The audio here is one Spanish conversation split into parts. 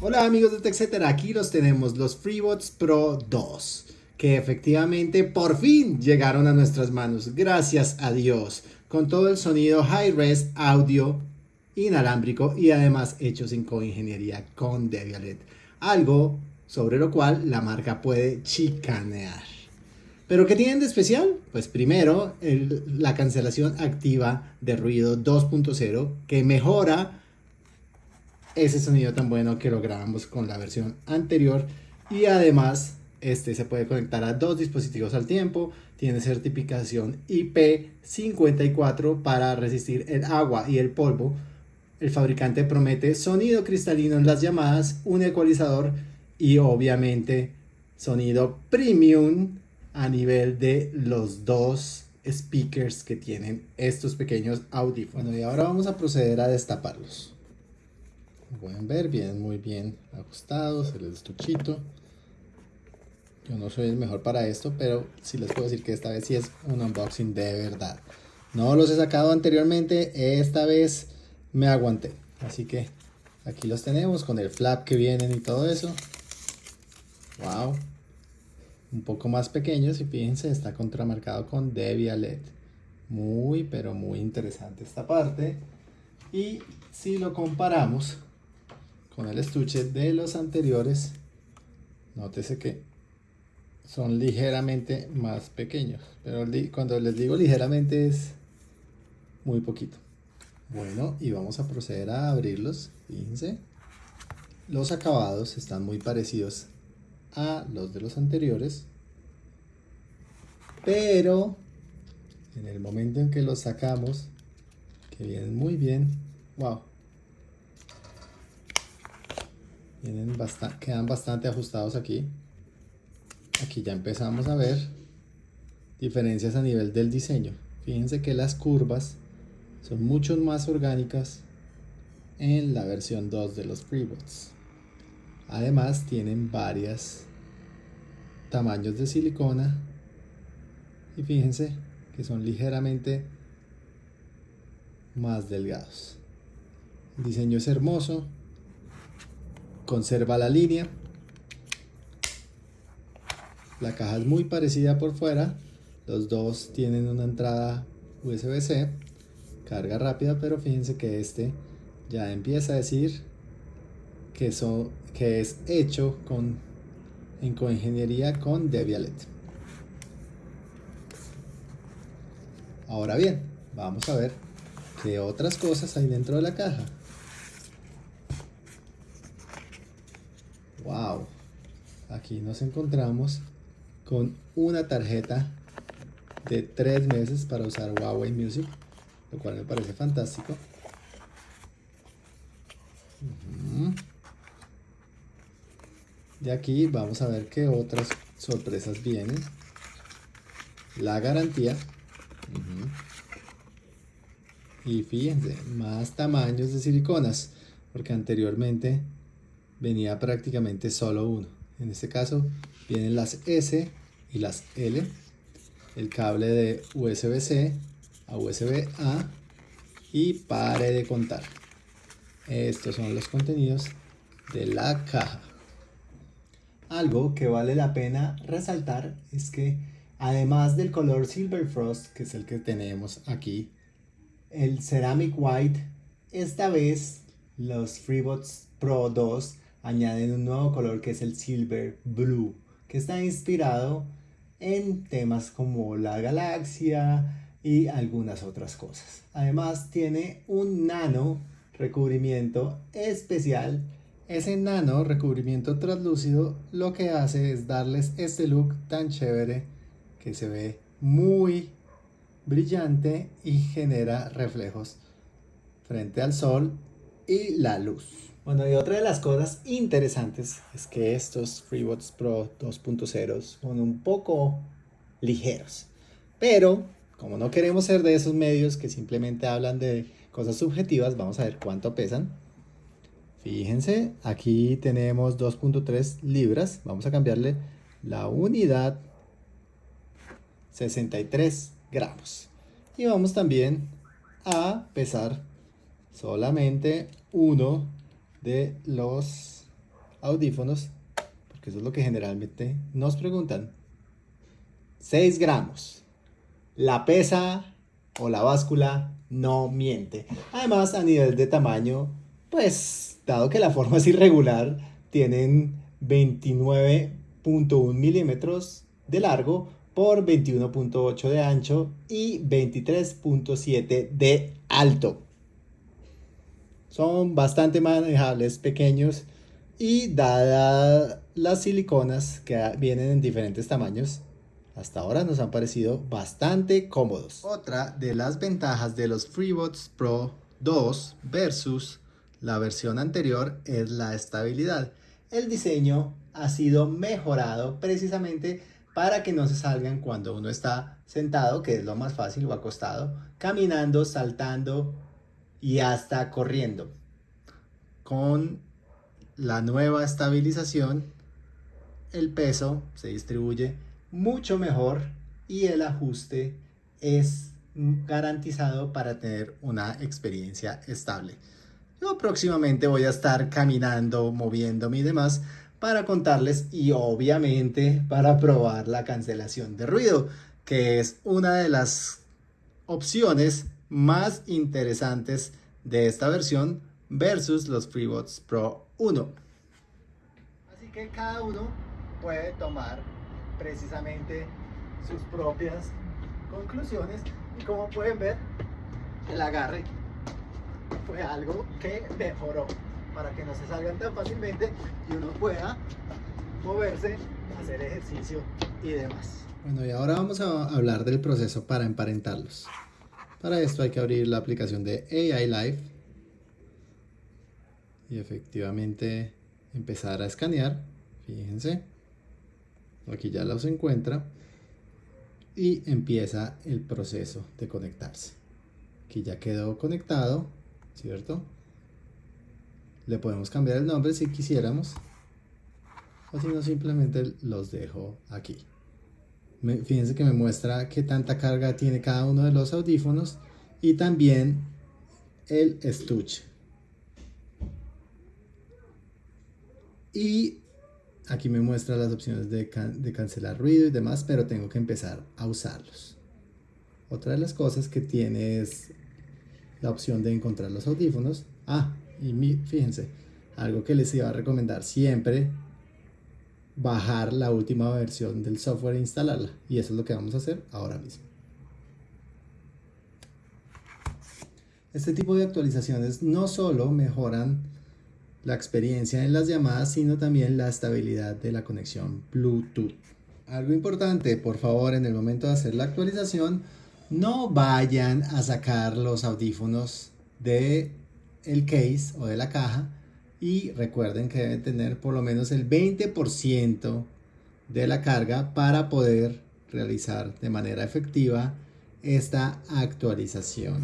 Hola amigos de TechCetera, aquí los tenemos, los FreeBots Pro 2, que efectivamente por fin llegaron a nuestras manos, gracias a Dios, con todo el sonido high-res audio inalámbrico y además hechos en coingeniería con Debialet, algo sobre lo cual la marca puede chicanear. ¿Pero qué tienen de especial? Pues primero, la cancelación activa de ruido 2.0 que mejora ese sonido tan bueno que lo grabamos con la versión anterior y además este se puede conectar a dos dispositivos al tiempo, tiene certificación IP54 para resistir el agua y el polvo. El fabricante promete sonido cristalino en las llamadas, un ecualizador y obviamente sonido premium a nivel de los dos speakers que tienen estos pequeños audífonos. y ahora vamos a proceder a destaparlos. pueden ver, vienen muy bien ajustados, el estuchito. Yo no soy el mejor para esto, pero sí les puedo decir que esta vez sí es un unboxing de verdad. No los he sacado anteriormente, esta vez me aguanté. Así que aquí los tenemos con el flap que vienen y todo eso. Wow. Un poco más pequeños y fíjense, está contramarcado con Debialet. Muy, pero muy interesante esta parte. Y si lo comparamos con el estuche de los anteriores, nótese que son ligeramente más pequeños. Pero cuando les digo ligeramente es muy poquito. Bueno, y vamos a proceder a abrirlos. Fíjense. Los acabados están muy parecidos a los de los anteriores. Pero en el momento en que los sacamos, que vienen muy bien, wow. Vienen bastante, quedan bastante ajustados aquí aquí ya empezamos a ver diferencias a nivel del diseño. Fíjense que las curvas son mucho más orgánicas en la versión 2 de los FreeBots. Además tienen varios tamaños de silicona y fíjense que son ligeramente más delgados. El diseño es hermoso, conserva la línea la caja es muy parecida por fuera. Los dos tienen una entrada USB-C. Carga rápida, pero fíjense que este ya empieza a decir que, que es hecho con, en coingeniería con Debialet. Ahora bien, vamos a ver qué otras cosas hay dentro de la caja. Wow, aquí nos encontramos con una tarjeta de tres meses para usar Huawei Music, lo cual me parece fantástico. Y aquí vamos a ver qué otras sorpresas vienen. La garantía. Y fíjense, más tamaños de siliconas, porque anteriormente venía prácticamente solo uno. En este caso vienen las S y las L, el cable de USB-C a USB-A y pare de contar. Estos son los contenidos de la caja. Algo que vale la pena resaltar es que además del color Silver Frost, que es el que tenemos aquí, el Ceramic White, esta vez los FreeBots Pro 2 añaden un nuevo color que es el Silver Blue, que está inspirado en temas como la galaxia y algunas otras cosas. Además tiene un nano recubrimiento especial. Ese nano recubrimiento translúcido lo que hace es darles este look tan chévere que se ve muy brillante y genera reflejos frente al sol y la luz. Bueno, y otra de las cosas interesantes es que estos FreeBots Pro 2.0 son un poco ligeros. Pero, como no queremos ser de esos medios que simplemente hablan de cosas subjetivas, vamos a ver cuánto pesan. Fíjense, aquí tenemos 2.3 libras. Vamos a cambiarle la unidad 63 gramos. Y vamos también a pesar solamente uno de los audífonos, porque eso es lo que generalmente nos preguntan. 6 gramos. La pesa o la báscula no miente. Además, a nivel de tamaño, pues, dado que la forma es irregular, tienen 29.1 milímetros de largo por 21.8 de ancho y 23.7 de alto. Son bastante manejables, pequeños y dadas las siliconas que vienen en diferentes tamaños, hasta ahora nos han parecido bastante cómodos. Otra de las ventajas de los FreeBuds Pro 2 versus la versión anterior es la estabilidad. El diseño ha sido mejorado precisamente para que no se salgan cuando uno está sentado, que es lo más fácil, o acostado, caminando, saltando y hasta corriendo. Con la nueva estabilización, el peso se distribuye mucho mejor y el ajuste es garantizado para tener una experiencia estable. Yo próximamente voy a estar caminando, moviéndome y demás para contarles y obviamente para probar la cancelación de ruido, que es una de las opciones más interesantes de esta versión versus los FreeBuds Pro 1. Así que cada uno puede tomar precisamente sus propias conclusiones y como pueden ver el agarre fue algo que mejoró para que no se salgan tan fácilmente y uno pueda moverse, hacer ejercicio y demás. Bueno, y ahora vamos a hablar del proceso para emparentarlos. Para esto hay que abrir la aplicación de AI Live y efectivamente empezar a escanear. Fíjense, aquí ya los encuentra y empieza el proceso de conectarse. Aquí ya quedó conectado, ¿cierto? Le podemos cambiar el nombre si quisiéramos o si no simplemente los dejo aquí fíjense que me muestra qué tanta carga tiene cada uno de los audífonos y también el estuche. Y aquí me muestra las opciones de, de, cancelar ruido y demás, pero tengo que empezar a usarlos. Otra de las cosas que tiene es la opción de encontrar los audífonos. Ah, y fíjense, algo que les iba a recomendar siempre bajar la última versión del software e instalarla. Y eso es lo que vamos a hacer ahora mismo. Este tipo de actualizaciones no solo mejoran la experiencia en las llamadas, sino también la estabilidad de la conexión Bluetooth. Algo importante, por favor, en el momento de hacer la actualización, no vayan a sacar los audífonos de el case o de la caja y recuerden que deben tener por lo menos el 20% de la carga para poder realizar de manera efectiva esta actualización.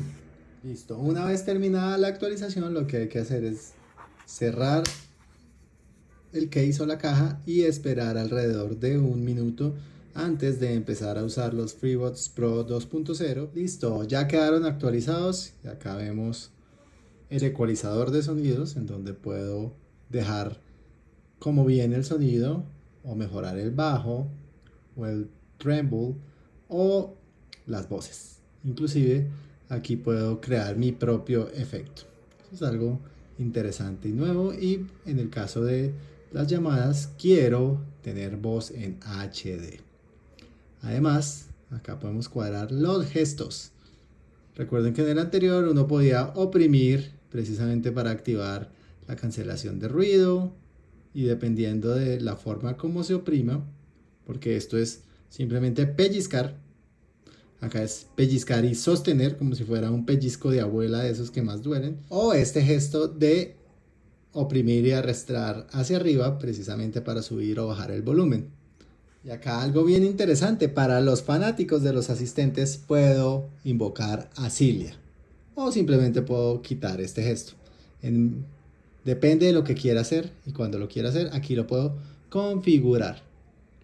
Listo, una vez terminada la actualización lo que hay que hacer es cerrar el case o la caja y esperar alrededor de un minuto antes de empezar a usar los FreeBuds Pro 2.0. Listo, ya quedaron actualizados acá vemos el ecualizador de sonidos en donde puedo dejar como viene el sonido o mejorar el bajo o el tremble o las voces. Inclusive aquí puedo crear mi propio efecto. Eso es algo interesante y nuevo y en el caso de las llamadas quiero tener voz en HD. Además, acá podemos cuadrar los gestos. Recuerden que en el anterior uno podía oprimir precisamente para activar la cancelación de ruido y dependiendo de la forma como se oprima, porque esto es simplemente pellizcar, acá es pellizcar y sostener como si fuera un pellizco de abuela de esos que más duelen, o este gesto de oprimir y arrastrar hacia arriba precisamente para subir o bajar el volumen. Y acá algo bien interesante, para los fanáticos de los asistentes puedo invocar a Cilia. O simplemente puedo quitar este gesto. depende de lo que quiera hacer y cuando lo quiera hacer, aquí lo puedo configurar.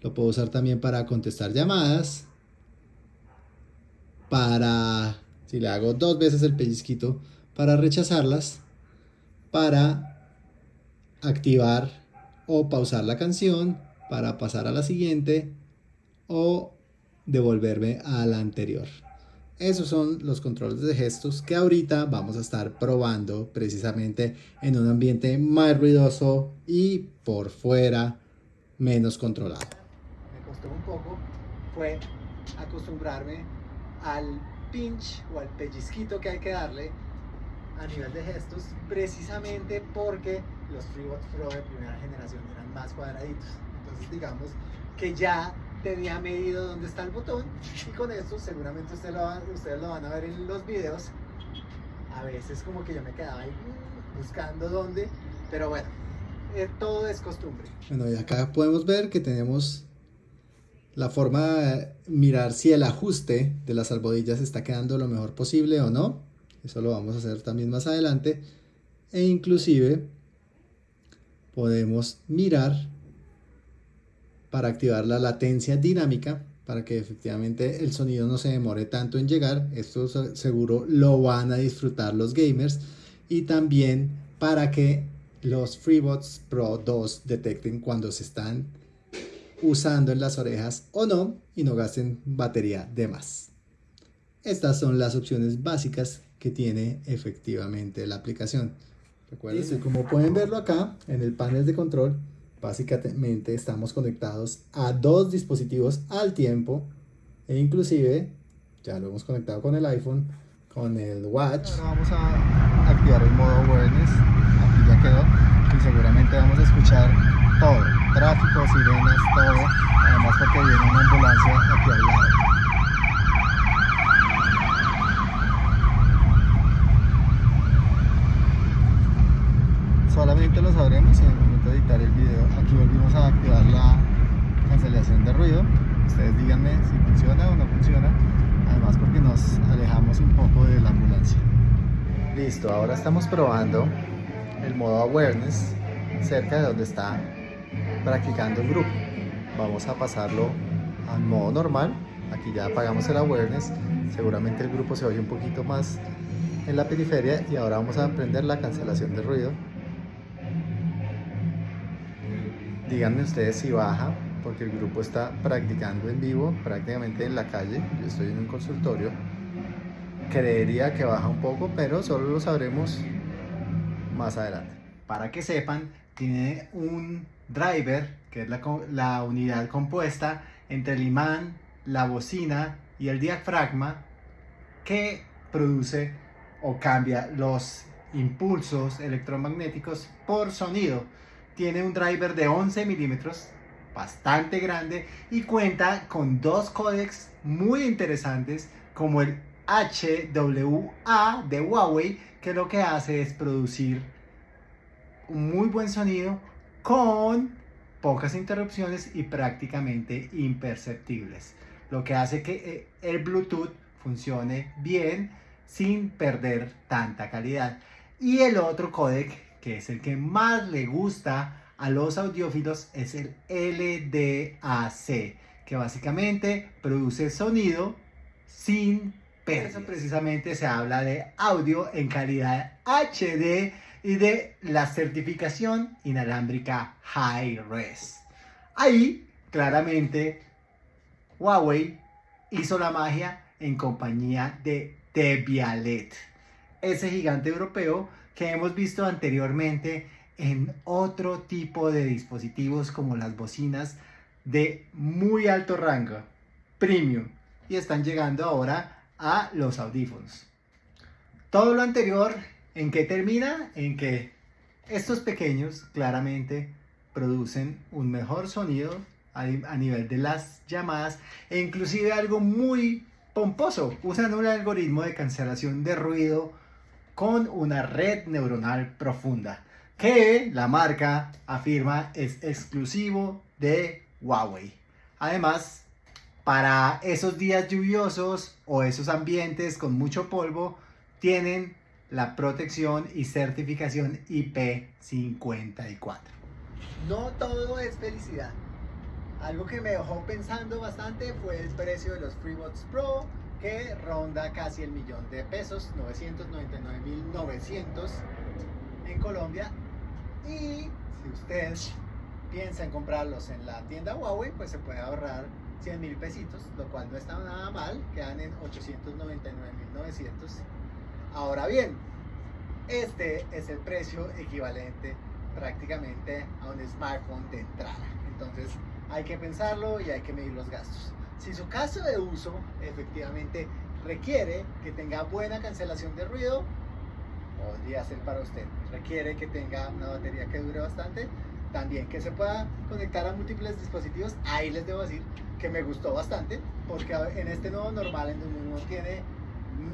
Lo puedo usar también para contestar llamadas. Para, si le hago dos veces el pellizquito, para rechazarlas, para activar o pausar la canción, para pasar a la siguiente o devolverme a la anterior. Esos son los controles de gestos que ahorita vamos a estar probando precisamente en un ambiente más ruidoso y por fuera menos controlado. Me costó un poco, fue acostumbrarme al pinch o al pellizquito que hay que darle a nivel de gestos precisamente porque los FreeBots Pro de primera generación eran más cuadraditos. Entonces digamos que ya tenía medido dónde está el botón y con esto seguramente ustedes lo, ustedes lo van a ver en los videos. A veces como que yo me quedaba ahí buscando dónde pero bueno eh, todo es costumbre. Bueno y acá podemos ver que tenemos la forma de mirar si el ajuste de las albodillas está quedando lo mejor posible o no. Eso lo vamos a hacer también más adelante. E inclusive podemos mirar para activar la latencia dinámica para que efectivamente el sonido no se demore tanto en llegar. Esto seguro lo van a disfrutar los gamers. Y también para que los FreeBots Pro 2 detecten cuando se están usando en las orejas o no y no gasten batería de más. Estas son las opciones básicas que tiene efectivamente la aplicación. Recuerden, como pueden verlo acá en el panel de control, Básicamente estamos conectados a dos dispositivos al tiempo e inclusive ya lo hemos conectado con el iPhone, con el Watch. Ahora vamos a activar el modo Awareness, aquí ya quedó y seguramente vamos a escuchar todo, tráfico, sirenas, todo, además porque viene una ambulancia aquí al lado. solamente lo sabremos en editar el video. Aquí volvimos a activar la cancelación de ruido. Ustedes díganme si funciona o no funciona. Además porque nos alejamos un poco de la ambulancia. Listo, ahora estamos probando el modo awareness cerca de donde está practicando el grupo. Vamos a pasarlo al modo normal. Aquí ya apagamos el awareness. Seguramente el grupo se oye un poquito más en la periferia y ahora vamos a aprender la cancelación de ruido Díganme ustedes si baja, porque el grupo está practicando en vivo, prácticamente en la calle. Yo estoy en un consultorio. Creería que baja un poco, pero solo lo sabremos más adelante. Para que sepan, tiene un driver, que es la, unidad compuesta entre el imán, la bocina y el diafragma, que produce o cambia los impulsos electromagnéticos por sonido tiene un driver de 11 milímetros, bastante grande, y cuenta con dos códecs muy interesantes como el HWA de Huawei, que lo que hace es producir un muy buen sonido con pocas interrupciones y prácticamente imperceptibles. Lo que hace que eh, el Bluetooth funcione bien sin perder tanta calidad. Y el otro códec que es el que más le gusta a los audiófilos, es el LDAC, que básicamente produce sonido sin peso. precisamente se habla de audio en calidad HD y de la certificación inalámbrica High Res. Ahí, claramente, Huawei hizo la magia en compañía de Debialet, ese gigante europeo que hemos visto anteriormente en otro tipo de dispositivos como las bocinas de muy alto rango, premium, y están llegando ahora a los audífonos. Todo lo anterior, ¿en qué termina? En que estos pequeños claramente producen un mejor sonido a, nivel de las llamadas e inclusive algo muy pomposo, usan un algoritmo de cancelación de ruido con una red neuronal profunda que la marca afirma es exclusivo de Huawei. Además, para esos días lluviosos o esos ambientes con mucho polvo, tienen la protección y certificación IP54. No todo es felicidad. Algo que me dejó pensando bastante fue el precio de los FreeBots Pro que ronda casi el millón de pesos, 999.900 en Colombia. Y si usted piensa en comprarlos en la tienda Huawei, pues se puede ahorrar 100 mil pesitos, lo cual no está nada mal, quedan en 899.900. Ahora bien, este es el precio equivalente prácticamente a un smartphone de entrada. Entonces hay que pensarlo y hay que medir los gastos. Si su caso de uso efectivamente requiere que tenga buena cancelación de ruido, podría ser para usted. Requiere que tenga una batería que dure bastante, también que se pueda conectar a múltiples dispositivos. Ahí les debo decir que me gustó bastante, porque en este nuevo normal en donde uno tiene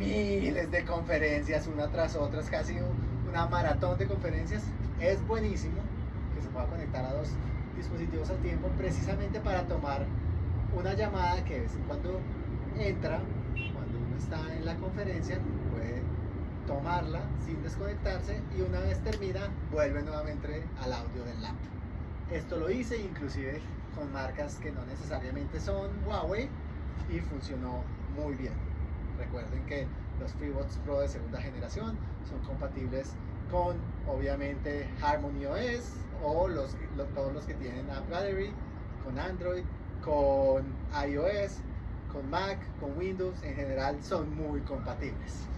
miles de conferencias una tras otra, es casi una maratón de conferencias, es buenísimo que se pueda conectar a dos dispositivos al tiempo precisamente para tomar una llamada que de vez en cuando entra, cuando uno está en la conferencia, puede tomarla sin desconectarse y una vez termina vuelve nuevamente al audio del laptop. Esto lo hice inclusive con marcas que no necesariamente son Huawei y funcionó muy bien. Recuerden que los FreeBuds Pro de segunda generación son compatibles con obviamente Harmony OS o los, todos los que tienen App Gallery, con Android, con iOS, con Mac, con Windows, en general son muy compatibles.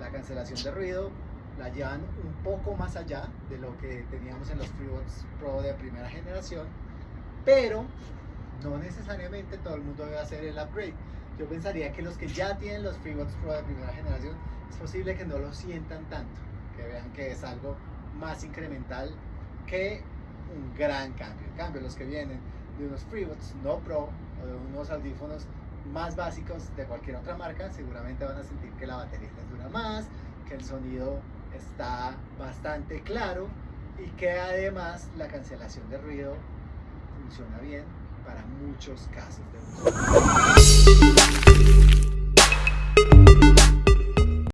La cancelación de ruido la llevan un poco más allá de lo que teníamos en los FreeBuds Pro de primera generación, pero no necesariamente todo el mundo debe hacer el upgrade. Yo pensaría que los que ya tienen los FreeBuds Pro de primera generación, es posible que no lo sientan tanto, que vean que es algo más incremental que un gran cambio. En cambio, los que vienen de unos FreeBuds no Pro o de unos audífonos más básicos de cualquier otra marca, seguramente van a sentir que la batería les dura más, que el sonido está bastante claro y que además la cancelación de ruido funciona bien para muchos casos de uso.